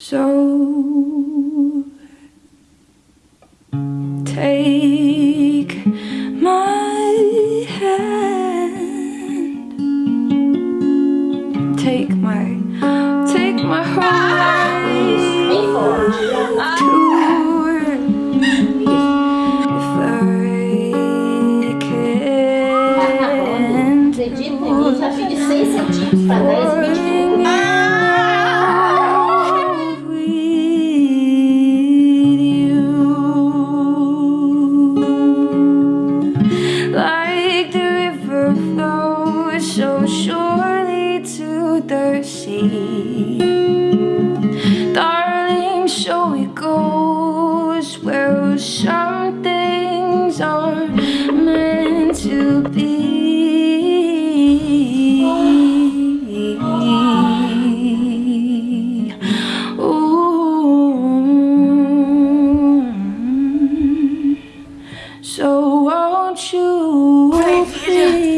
So take my hand, take my, take my whole life too if I can. So surely to the sea. Darling, so it goes where some things are meant to be. Ooh. So won't you please